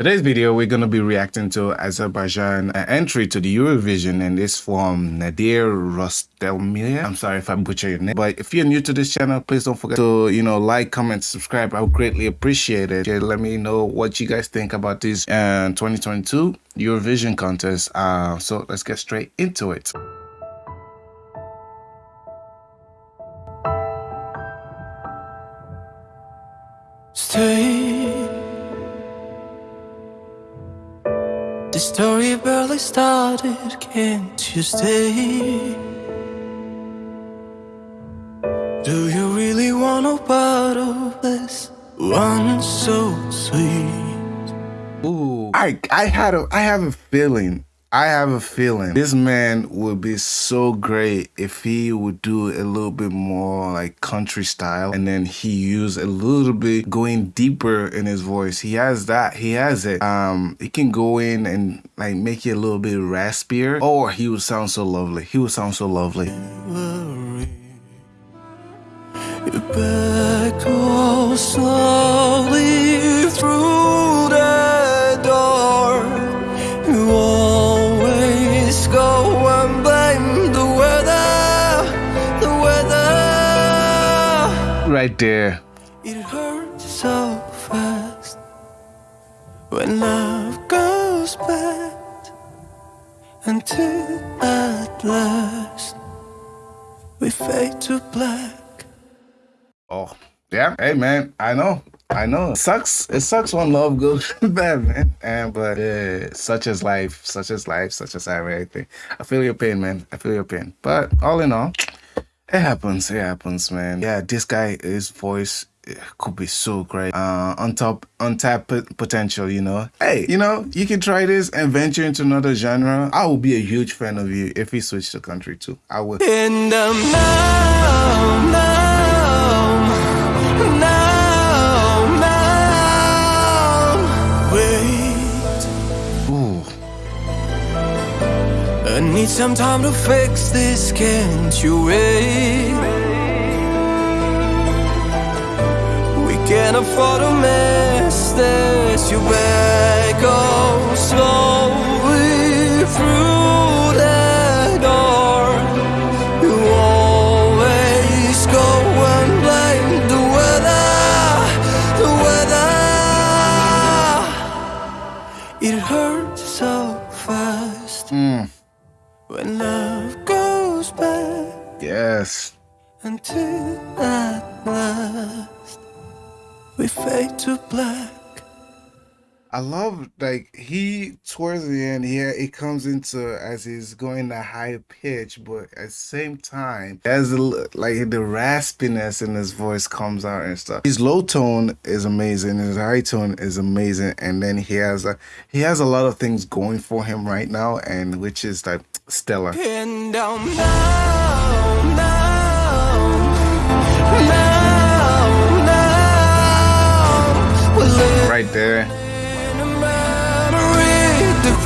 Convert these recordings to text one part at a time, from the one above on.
Today's video, we're going to be reacting to Azerbaijan entry to the Eurovision and it's from Nadir Rostelmir. I'm sorry if I butcher your name, but if you're new to this channel, please don't forget to, you know, like, comment, subscribe. I would greatly appreciate it. Okay, let me know what you guys think about this uh, 2022 Eurovision contest. Uh, so let's get straight into it. The story barely started, can't you stay? Do you really want a part of this one so sweet? Ooh, I I had a I have a feeling I have a feeling this man would be so great if he would do a little bit more like country style and then he use a little bit going deeper in his voice. He has that. He has it. Um, he can go in and like make it a little bit raspier. Or he would sound so lovely. He would sound so lovely. Right there. It hurts so fast when love goes bad until at last we fade to black. Oh, yeah. Hey, man, I know. I know. It sucks. It sucks when love goes bad, man. And but uh, such as life, such as life, such as everything. I feel your pain, man. I feel your pain. But all in all, it happens. It happens, man. Yeah, this guy, his voice could be so great. Uh, on top, untapped potential, you know. Hey, you know, you can try this and venture into another genre. I will be a huge fan of you if you switch the country too. I would. Need some time to fix this, can't you wait? We can't afford to miss this, you better go slowly through the door. You always go and blame the weather, the weather. It hurts so fast. Mm when love goes back. Yes. Until at last we fade to black. I love like he towards the end here it comes into as he's going to high pitch, but at the same time as like the raspiness in his voice comes out and stuff. His low tone is amazing, his high tone is amazing, and then he has a he has a lot of things going for him right now, and which is like stellar. Down now,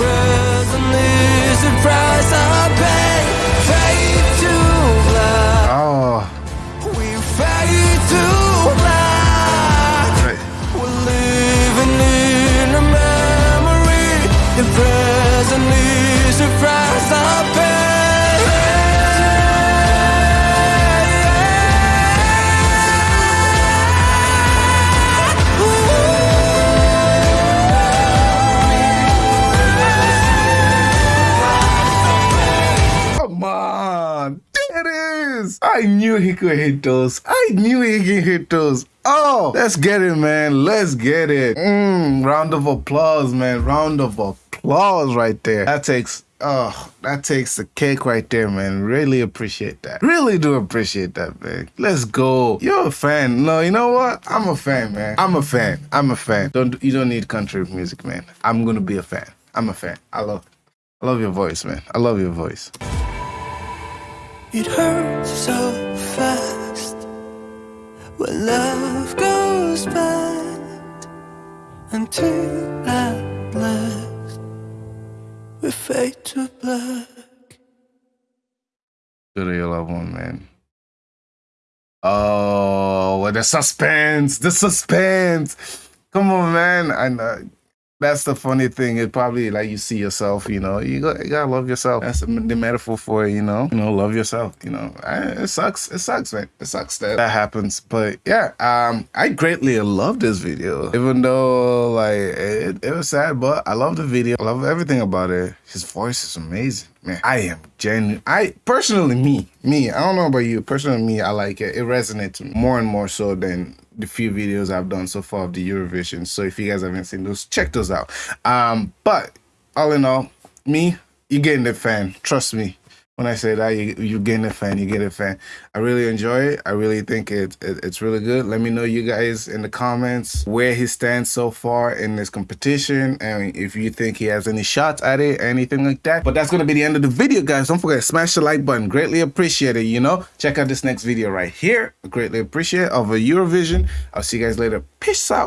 now, right there. I knew he could hit those. I knew he could hit those. Oh, let's get it, man. Let's get it. Mm, round of applause, man. Round of applause right there. That takes Oh, that takes the cake right there, man. Really appreciate that. Really do appreciate that, man. Let's go. You're a fan. No, you know what? I'm a fan, man. I'm a fan. I'm a fan. Don't you don't need country music, man. I'm gonna be a fan. I'm a fan. I love I love your voice, man. I love your voice. It hurts so fast when love goes bad until at last we fade to black. Good to your loved one, man. Oh, the suspense! The suspense! Come on, man. I know that's the funny thing. It probably like you see yourself, you know, you, got, you gotta love yourself. That's the, the metaphor for it, you know, you know, love yourself. You know, I, it sucks. It sucks, man. It sucks that that happens. But yeah, um, I greatly love this video, even though like it, it was sad, but I love the video. I love everything about it. His voice is amazing. Man, I am genuine. I personally, me, me, I don't know about you. Personally, me, I like it. It resonates more and more so than the few videos I've done so far of the Eurovision. So if you guys haven't seen those, check those out. Um, but all in all, me, you're getting the fan. Trust me when I say that, you, you get a fan, you get a fan. I really enjoy it. I really think it, it, it's really good. Let me know you guys in the comments where he stands so far in this competition and if you think he has any shots at it, anything like that. But that's going to be the end of the video, guys. Don't forget, to smash the like button. Greatly appreciate it, you know? Check out this next video right here. greatly appreciate it of a Eurovision. I'll see you guys later. Peace out.